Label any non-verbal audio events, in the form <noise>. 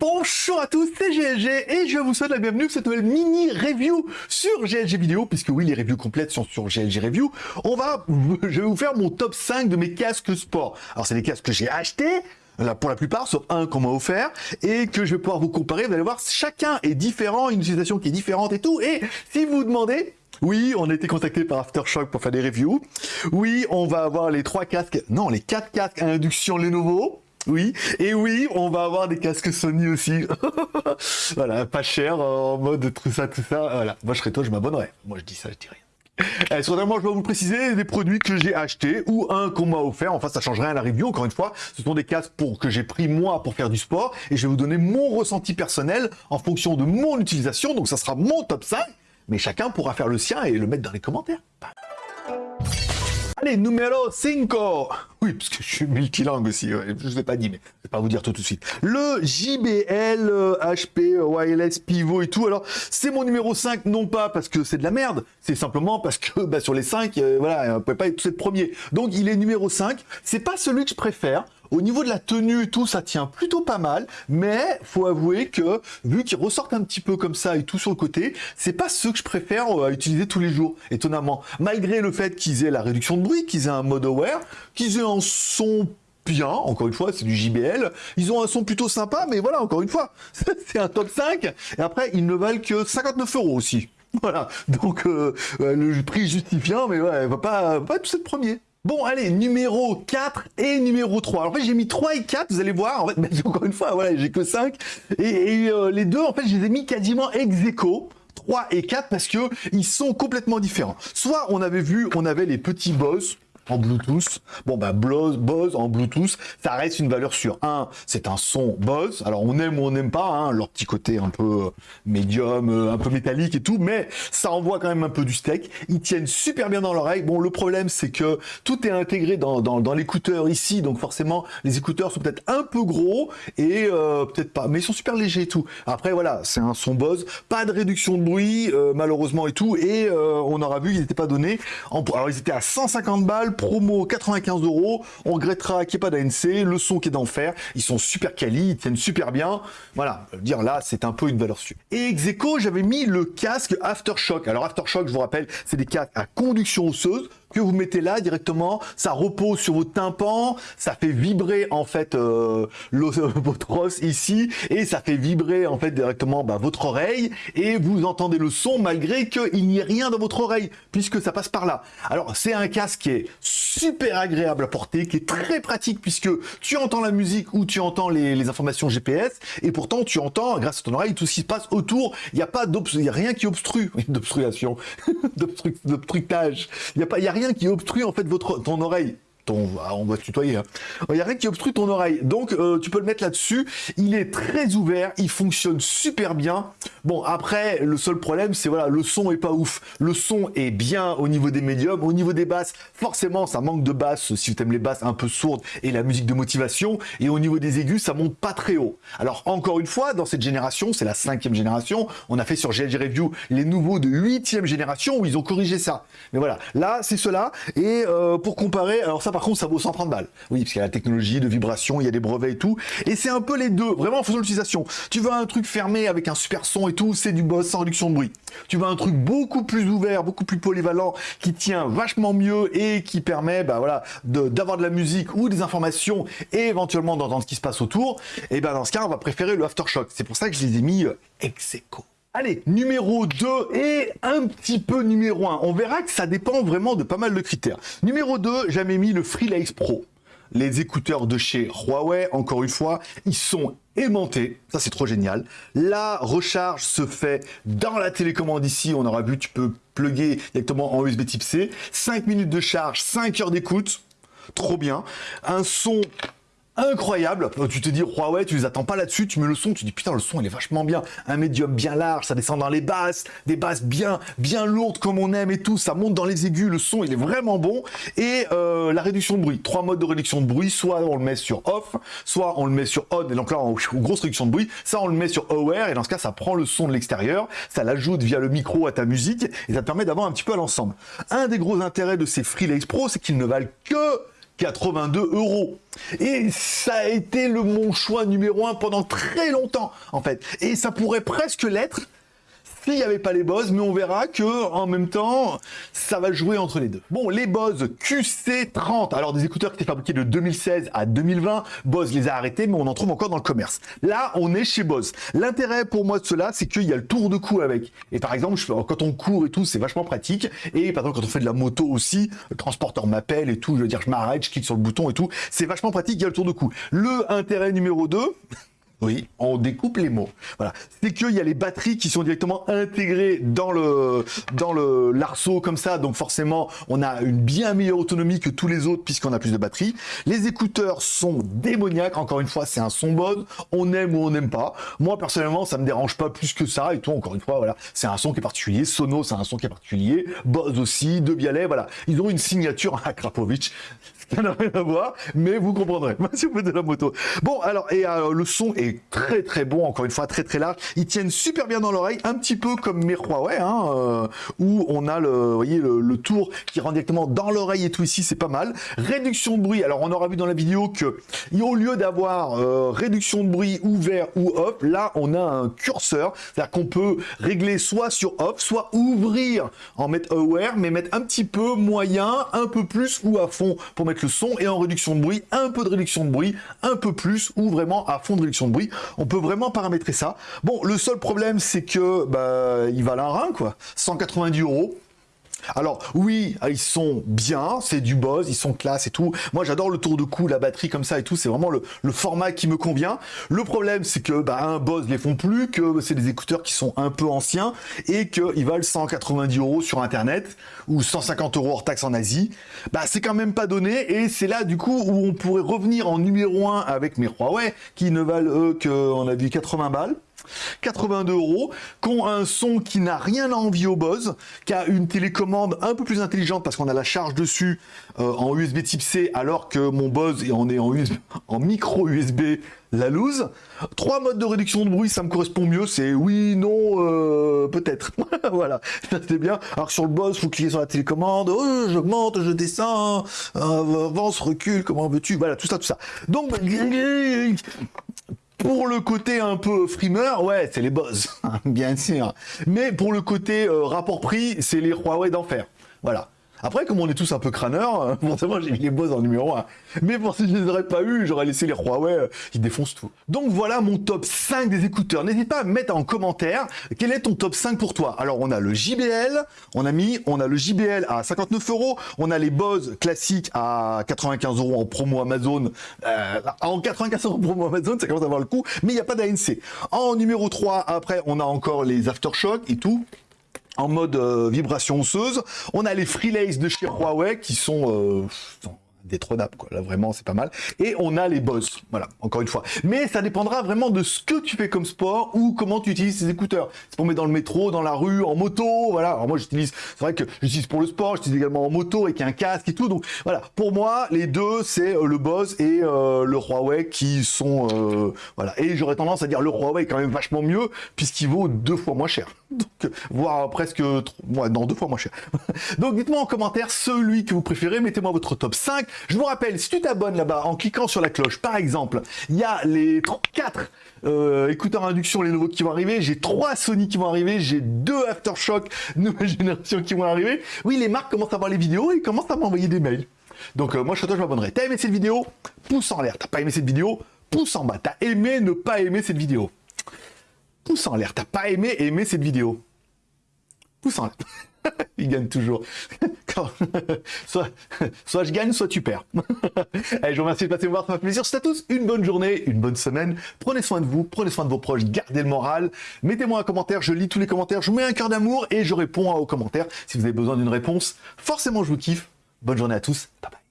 Bonjour à tous, c'est GLG et je vous souhaite la bienvenue pour cette nouvelle mini review sur GLG vidéo, puisque oui, les reviews complètes sont sur GLG review. On va, je vais vous faire mon top 5 de mes casques sport. Alors c'est des casques que j'ai achetés, Là, pour la plupart, sauf un qu'on m'a offert, et que je vais pouvoir vous comparer. Vous allez voir, chacun est différent, une utilisation qui est différente et tout. Et si vous vous demandez, oui, on a été contacté par Aftershock pour faire des reviews. Oui, on va avoir les trois casques, non, les quatre casques à induction Lenovo. Oui, et oui, on va avoir des casques Sony aussi. <laughs> voilà, pas cher, en mode tout ça, tout ça. Voilà, moi je serais toi, je m'abonnerais. Moi je dis ça, je dis rien. Eh, moi, je dois vous préciser des produits que j'ai achetés ou un qu'on m'a offert. Enfin, ça change rien à la review. Encore une fois, ce sont des casques pour que j'ai pris moi pour faire du sport et je vais vous donner mon ressenti personnel en fonction de mon utilisation. Donc, ça sera mon top 5, mais chacun pourra faire le sien et le mettre dans les commentaires. Allez, numéro 5 Oui, parce que je suis multilingue aussi, je ne vous ai pas dit, mais je vais pas vous dire tout de suite. Le JBL HP Wireless Pivot et tout, alors c'est mon numéro 5, non pas parce que c'est de la merde, c'est simplement parce que bah, sur les 5, euh, voilà, on ne peut pas être premier. Donc il est numéro 5, c'est pas celui que je préfère, au niveau de la tenue, tout, ça tient plutôt pas mal, mais faut avouer que, vu qu'ils ressortent un petit peu comme ça et tout sur le côté, c'est pas ceux que je préfère euh, utiliser tous les jours, étonnamment. Malgré le fait qu'ils aient la réduction de bruit, qu'ils aient un mode aware, qu'ils aient un son bien, encore une fois, c'est du JBL. Ils ont un son plutôt sympa, mais voilà, encore une fois, <laughs> c'est un top 5. Et après, ils ne valent que 59 euros aussi. <laughs> Voilà, donc euh, euh, le prix justifiant, mais ouais, va pas, va pas tout être premier. Bon, allez, numéro 4 et numéro 3. Alors, en fait, j'ai mis 3 et 4, vous allez voir. En fait, <laughs> encore une fois, voilà, j'ai que 5. Et, euh, les deux, en fait, je les ai mis quasiment ex aequo. 3 et 4 parce que ils sont complètement différents. Soit on avait vu, on avait les petits boss, en Bluetooth. Bon, bah, Bose en Bluetooth, ça reste une valeur sûre. Un, c'est un son Bose. Alors, on aime ou on n'aime pas, hein, leur petit côté un peu euh, médium, euh, un peu métallique et tout, mais ça envoie quand même un peu du steak. Ils tiennent super bien dans l'oreille. Bon, le problème, c'est que tout est intégré dans, dans, l'écouteur ici, donc forcément, les écouteurs sont peut-être un peu gros et euh, peut-être pas, mais ils sont super légers et tout. Après, voilà, c'est un son Bose, pas de réduction de bruit, malheureusement et tout, et on aura vu, ils n'étaient pas donnés. alors, ils étaient à 150 balles promo 95 euros. On regrettera qu'il n'y ait pas d'ANC, le son qui est d'enfer. Ils sont super quali, ils tiennent super bien. Voilà, dire là, c'est un peu une valeur sûre. Et ex j'avais mis le casque Aftershock. Alors Aftershock, je vous rappelle, c'est des casques à conduction osseuse que vous mettez là directement, ça repose sur votre tympan, ça fait vibrer en fait euh, votre os ici et ça fait vibrer en fait directement bah, votre oreille et vous entendez le son malgré qu'il n'y ait rien dans votre oreille puisque ça passe par là. Alors c'est un casque qui est super agréable à porter, qui est très pratique puisque tu entends la musique ou tu entends les, informations GPS et pourtant tu entends grâce à ton oreille tout ce qui se passe autour. Il n'y a pas il a rien qui obstrue, <laughs> d'obstruction, <laughs> d'obstructage. Il n'y a pas, il y a rien qui obstrue en fait votre ton oreille ah, on va tutoyer. Hein. Il y a rien qui obstrue ton oreille. Donc, euh, tu peux le mettre là-dessus. Il est très ouvert. Il fonctionne super bien. Bon, après, le seul problème, c'est voilà, le son est pas ouf. Le son est bien au niveau des médiums. Au niveau des basses, forcément, ça manque de basses si tu aimes les basses un peu sourdes et la musique de motivation. Et au niveau des aigus, ça monte pas très haut. Alors, encore une fois, dans cette génération, c'est la cinquième génération. On a fait sur GLG Review les nouveaux de huitième génération où ils ont corrigé ça. Mais voilà, là, c'est cela. Et euh, pour comparer, alors ça, par contre, ça vaut 130 balles. Oui, parce qu'il y a la technologie de vibration, il y a des brevets et tout. Et c'est un peu les deux, vraiment en fonction de l'utilisation. Tu veux un truc fermé avec un super son et tout, c'est du boss sans réduction de bruit. Tu veux un truc beaucoup plus ouvert, beaucoup plus polyvalent, qui tient vachement mieux et qui permet bah, d'avoir de, la musique ou des informations et éventuellement d'entendre ce qui se passe autour. Et ben dans ce cas, on va préférer le Aftershock. C'est pour ça que je les ai mis euh, ex. Allez, numéro 2 et un petit peu numéro 1. On verra que ça dépend vraiment de pas mal de critères. Numéro 2, j'avais mis le Freelace Pro. Les écouteurs de chez Huawei, encore une fois, ils sont aimantés. Ça, c'est trop génial. La recharge se fait dans la télécommande ici. On aura vu, tu peux plugger directement en USB type C. 5 minutes de charge, 5 heures d'écoute. Trop bien. Un son incroyable. Tu te dis, Huawei, tu les attends pas là-dessus, tu mets le son, tu dis, putain, le son, il est vachement bien. Un médium bien large, ça descend dans les basses, des basses bien, bien lourdes comme on aime et tout, ça monte dans les aigus, le son, il est vraiment bon. Et euh, la réduction de bruit, trois modes de réduction de bruit, soit on le met sur off, soit on le met sur on, et donc là, on, grosse réduction de bruit, ça on le met sur aware, et dans ce cas, ça prend le son de l'extérieur, ça l'ajoute via le micro à ta musique, et ça te permet d'avoir un petit peu à l'ensemble. Un des gros intérêts de ces Freelace Pro, c'est qu'ils ne valent que 82 euros. Et ça a été le mon choix numéro un pendant très longtemps, en fait. Et ça pourrait presque l'être s'il n'y avait pas les Bose, mais on verra que en même temps, ça va jouer entre les deux. Bon, les Bose QC30, alors des écouteurs qui étaient fabriqués de 2016 à 2020, Bose les a arrêtés, mais on en trouve encore dans le commerce. Là, on est chez Bose. L'intérêt pour moi de cela, c'est qu'il y a le tour de cou avec. Et par exemple, quand on court et tout, c'est vachement pratique. Et par exemple, quand on fait de la moto aussi, le transporteur m'appelle et tout, je veux dire, je m'arrête, je clique sur le bouton et tout. C'est vachement pratique, il y a le tour de cou. Le intérêt numéro 2, <laughs> oui, on découpe les mots. Voilà, c'est qu'il y a les batteries qui sont directement intégrées dans le dans le l'arceau comme ça, donc forcément on a une bien meilleure autonomie que tous les autres puisqu'on a plus de batterie. Les écouteurs sont démoniaques. Encore une fois, c'est un son bon. On aime ou on n'aime pas. Moi personnellement, ça me dérange pas plus que ça. Et tout, encore une fois, voilà, c'est un son qui est particulier. Sono, c'est un son qui est particulier. Bose aussi, De Bialet, voilà, ils ont une signature à Krapovic ça n'a rien à voir, mais vous comprendrez <laughs> si vous faites de la moto. Bon, alors, et euh, le son est très très bon, encore une fois, très très large. Ils tiennent super bien dans l'oreille, un petit peu comme mes Huawei, euh, où on a le, voyez, le, tour qui rentre directement dans l'oreille et tout ici, c'est pas mal. Réduction de bruit, alors on aura vu dans la vidéo que au lieu d'avoir euh, réduction de bruit ouvert ou off, là on a un curseur, c'est-à-dire qu'on peut régler soit sur off, soit ouvrir en mettre aware, mais mettre un petit peu moyen, un peu plus ou à fond pour mettre le son et en réduction de bruit, un peu de réduction de bruit, un peu plus ou vraiment à fond de réduction de bruit. On peut vraiment paramétrer ça. Bon, le seul problème, c'est que bah, il va un rein, quoi. 190 euros. Alors oui, ils sont bien, c'est du Bose, ils sont classe et tout. Moi j'adore le tour de cou, la batterie comme ça et tout, c'est vraiment le, format qui me convient. Le problème c'est que bah, un Bose les font plus, que c'est des écouteurs qui sont un peu anciens et qu'ils valent 190 euros sur internet ou 150 euros hors taxe en Asie. Bah c'est quand même pas donné et c'est là du coup où on pourrait revenir en numéro 1 avec mes Huawei qui ne valent eux que on a vu 80 balles. 82 euros, qui ont un son qui n'a rien à envier au Bose, qui a une télécommande un peu plus intelligente parce qu'on a la charge dessus euh, en USB type C, alors que mon Bose, on est en, <laughs> en micro USB la loose. Trois modes de réduction de bruit, ça me correspond mieux, c'est oui, non, euh, peut-être. <laughs> voilà, c'est bien. Alors sur le Bose, faut cliquer sur la télécommande, oh, j'augmente, je descends, euh, avance, recule, comment veux-tu Voilà, tout ça, tout ça. Donc, pour le côté un peu frimeur, ouais, c'est les boss, <laughs> bien sûr. Mais pour le côté euh, rapport prix, c'est les Huawei d'enfer. Voilà. Après, comme on est tous un peu crâneurs, euh, forcément j'ai mis les Bose en numéro 1. Mais pour si je les aurais pas eu, j'aurais laissé les Huawei, euh, ils défoncent tout. Donc voilà mon top 5 des écouteurs. N'hésite pas à mettre en commentaire quel est ton top 5 pour toi. Alors on a le JBL, on a mis, on a le JBL à 59 euros, on a les Bose classiques à 95 euros en promo Amazon. Euh, en 95 euros en promo Amazon, ça commence à avoir le coup, mais il n'y a pas d'ANC. En numéro 3, après, on a encore les Aftershock et tout en mode euh, vibration osseuse. On a les Freelays de chez Huawei qui sont... Euh, détrônable quoi. Là vraiment c'est pas mal. Et on a les boss. Voilà encore une fois. Mais ça dépendra vraiment de ce que tu fais comme sport ou comment tu utilises tes écouteurs. C'est pour mettre dans le métro dans la rue en moto voilà. Alors moi j'utilise c'est vrai que j'utilise pour le sport j'utilise également en moto avec un casque et tout. Donc voilà. Pour moi les deux c'est euh, le boss et euh, le Huawei qui sont euh, voilà. Et j'aurais tendance à dire le Huawei est quand même vachement mieux puisqu'il vaut deux fois moins cher voire presque ouais, deux fois moins cher <laughs> donc dites-moi en commentaire celui que vous préférez mettez-moi votre top 5 je vous rappelle, si tu t'abonnes là-bas en cliquant sur la cloche, par exemple, il y a les 4 euh, écouteurs induction, les nouveaux qui vont arriver, j'ai 3 Sony qui vont arriver, j'ai 2 Aftershock <laughs> nouvelle génération qui vont arriver. Oui, les marques commencent à voir les vidéos et commencent à m'envoyer des mails. Donc euh, moi, je, je m'abonnerai. T'as aimé cette vidéo? Pouce en l'air. T'as pas aimé cette vidéo? Pouce en bas. T'as aimé ne pas aimer cette vidéo? Pouce en l'air. T'as pas aimé aimer cette vidéo Pouce en l'air. <laughs> il gagne toujours. <laughs> <laughs> soit, je gagne, soit tu perds. Allez, je vous remercie de passer me voir, ça m'a fait plaisir. C'est à tous une bonne journée, une bonne semaine. Prenez soin de vous, prenez soin de vos proches, gardez le moral. Mettez-moi un commentaire, je lis tous les commentaires, je mets un cœur d'amour et je réponds aux commentaires. Si vous avez besoin d'une réponse, forcément je vous kiffe. Bonne journée à tous. Bye